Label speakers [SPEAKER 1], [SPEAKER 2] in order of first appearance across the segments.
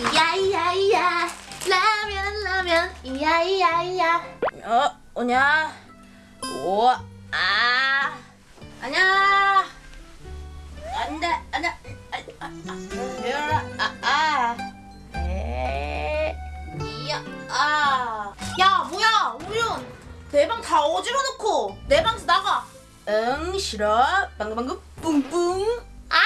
[SPEAKER 1] 이야이야이야 라면 라면 이야이야이야
[SPEAKER 2] 어, 오냐? 오, 아, 아냐? 안 돼, 안 돼. 아, 아, 아, 열어라. 아, 아. 에, 이야, 아.
[SPEAKER 1] 야 뭐야 우윤 내 방 다 어지러 놓고 내 방에서 나가
[SPEAKER 2] 응, 싫어. 방금 방금 뿡뿡.
[SPEAKER 1] 아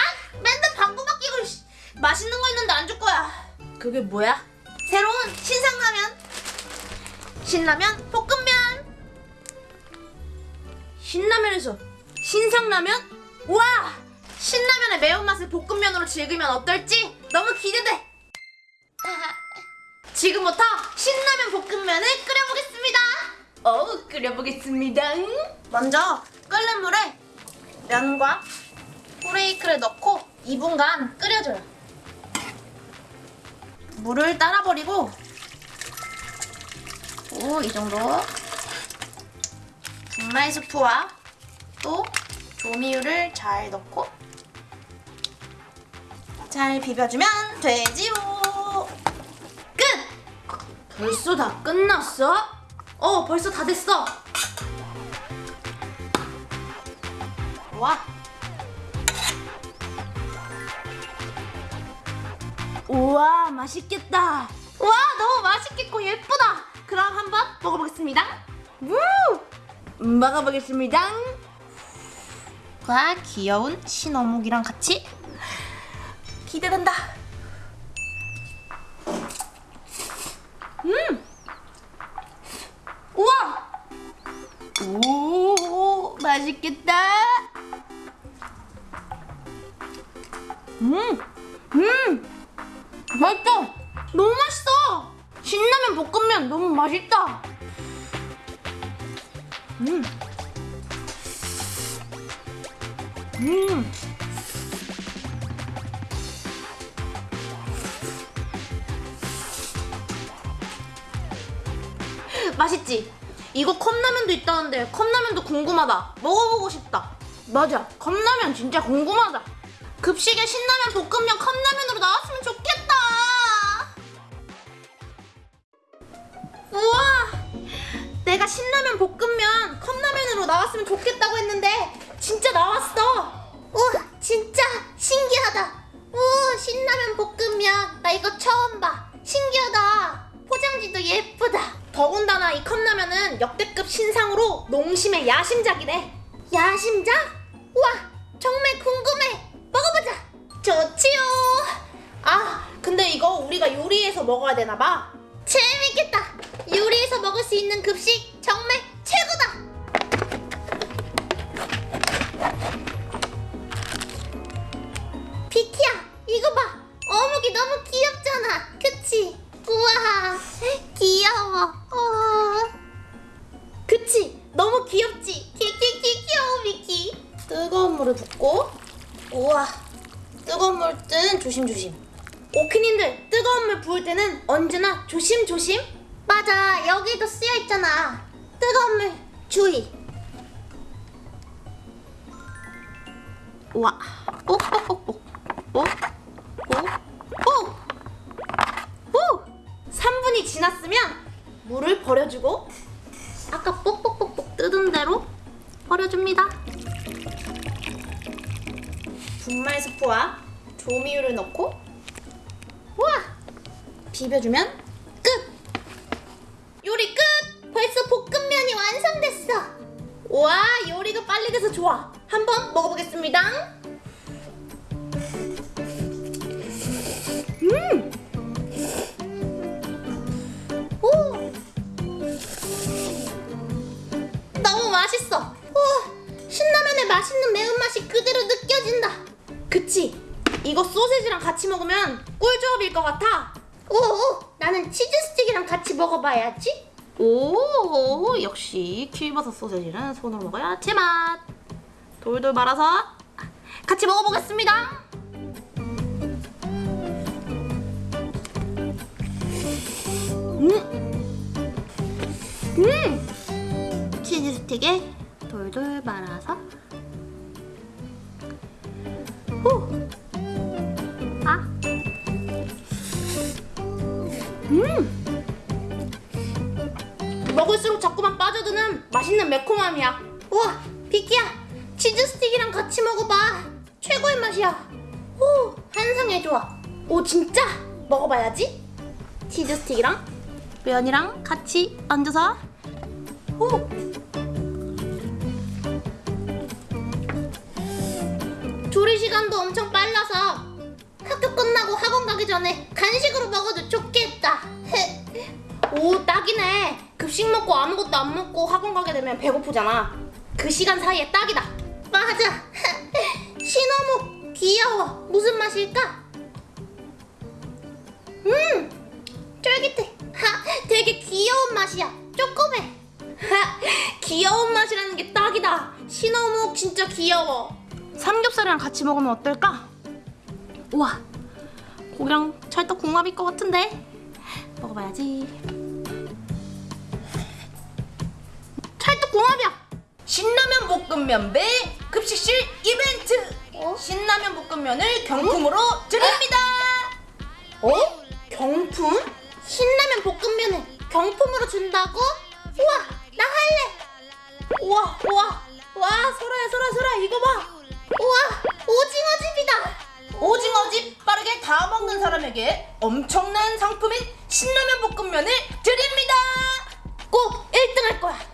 [SPEAKER 1] 맨날 방구만 끼고 씨. 맛있는 거 있는데 안 줄 거야
[SPEAKER 2] 그게 뭐야?
[SPEAKER 1] 새로운 신상라면 신라면 볶음면
[SPEAKER 2] 신라면에서 신상라면?
[SPEAKER 1] 우와 신라면의 매운맛을 볶음면으로 즐기면 어떨지 너무 기대돼 지금부터 신라면 볶음면을 끓여보겠습니다
[SPEAKER 2] 어, 끓여보겠습니다.
[SPEAKER 1] 먼저 끓는 물에 면과 후레이크를 넣고 2분간 끓여줘요. 물을 따라 버리고 오, 이 정도 분말 스프와 또 조미유를 잘 넣고 잘 비벼주면 되지요. 끝!
[SPEAKER 2] 벌써 다 끝났어?
[SPEAKER 1] 어, 벌써 다 됐어. 와,
[SPEAKER 2] 우와, 맛있겠다.
[SPEAKER 1] 와, 너무 맛있겠고 예쁘다. 그럼 한번 먹어보겠습니다. 우!
[SPEAKER 2] 먹어보겠습니다.
[SPEAKER 1] 와, 귀여운 신어묵이랑 같이 기대된다.
[SPEAKER 2] 맛있다.
[SPEAKER 1] 너무 맛있어. 신라면 볶음면 너무 맛있다. 음, 음. 맛있지? 이거 컵라면도 있다는데 컵라면도 궁금하다. 먹어보고 싶다. 맞아, 컵라면 진짜 궁금하다. 급식에 신라면 볶음면 컵라면으로 나왔으면 좋겠다. 나왔으면 좋겠다고 했는데 진짜 나왔어. 우와, 진짜 신기하다. 우, 신라면 볶음면 나 이거 처음 봐. 신기하다. 포장지도 예쁘다. 더군다나 이 컵라면은 역대급 신상으로 농심의 야심작이네. 야심작? 우와, 정말 궁금해. 먹어보자. 좋지요. 아, 근데 이거 우리가 요리해서 먹어야 되나 봐. 재밌겠다. 요리해서 먹을 수 있는 급식 정말 뜨거운 물 부을 때는 언제나 조심조심. 맞아, 여기도 쓰여 있잖아. 뜨거운 물 주의. 뽁, 뽁, 뽁. 후! 3분이 지났으면 물을 버려주고 아까 뽁뽁뽁뽁 뜯은 대로 버려줍니다. 분말 스프와 조미유를 넣고! 비벼주면 끝! 요리 끝! 벌써 볶음면이 완성됐어! 와 요리가 빨리 돼서 좋아! 한번 먹어보겠습니다. 음! 오! 너무 맛있어. 오, 신라면의 맛있는 매운맛이 그대로 느껴진다. 그치? 이거 소세지랑 같이 먹으면 꿀조합일 것 같아. 오, 오 나는 치즈 스틱이랑 같이 먹어봐야지. 오, 역시 킬버섯 소세지는 손으로 먹어야 제맛. 돌돌 말아서 같이 먹어보겠습니다. 음, 음, 치즈 스틱에 돌돌 말아서 음! 먹을수록 자꾸만 빠져드는 맛있는 매콤함이야. 우와, 비키야, 치즈 스틱이랑 같이 먹어봐. 최고의 맛이야. 오, 환상의 조합. 오, 진짜? 먹어봐야지. 치즈 스틱이랑 면이랑 같이 얹어서. 오. 조리 시간도 엄청 빨라서 학교 끝나고 학원 가기 전에 간식으로 먹어도 딱이네. 급식 먹고 아무것도 안 먹고 학원 가게 되면 배고프잖아. 그 시간 사이에 딱이다. 맞아. 신어묵 귀여워. 무슨 맛일까? 음 쫄깃해. 하, 되게 귀여운 맛이야. 하, 귀여운 맛이라는 게 딱이다. 신어묵 진짜 귀여워. 삼겹살이랑 같이 먹으면 어떨까? 우와, 고기랑 찰떡궁합일 것 같은데. 먹어봐야지. 궁합이야.
[SPEAKER 2] 신라면 볶음면 배 급식실 이벤트.
[SPEAKER 1] 어?
[SPEAKER 2] 신라면 볶음면을 경품으로 드립니다.
[SPEAKER 1] 어? 경품? 신라면 볶음면을 경품으로 준다고? 우와, 나 할래. 우와, 우와, 와, 소라야, 소라, 소라, 이거 봐. 우와, 오징어 집이다.
[SPEAKER 2] 오징어집 빠르게 다 먹는 사람에게 엄청난 상품인 신라면 볶음면을 드립니다.
[SPEAKER 1] 꼭 1등 할 거야.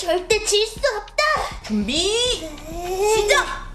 [SPEAKER 1] 절대 질 수 없다.
[SPEAKER 2] 준비
[SPEAKER 1] 시작.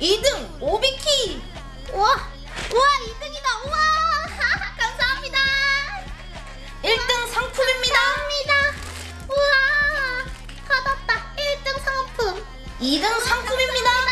[SPEAKER 2] 2등 오비키,
[SPEAKER 1] 우와 우와 2등이다. 우와 감사합니다.
[SPEAKER 2] 1등 상품입니다.
[SPEAKER 1] 감사합니다. 우와 받았다. 1등 상품.
[SPEAKER 2] 2등 상품입니다.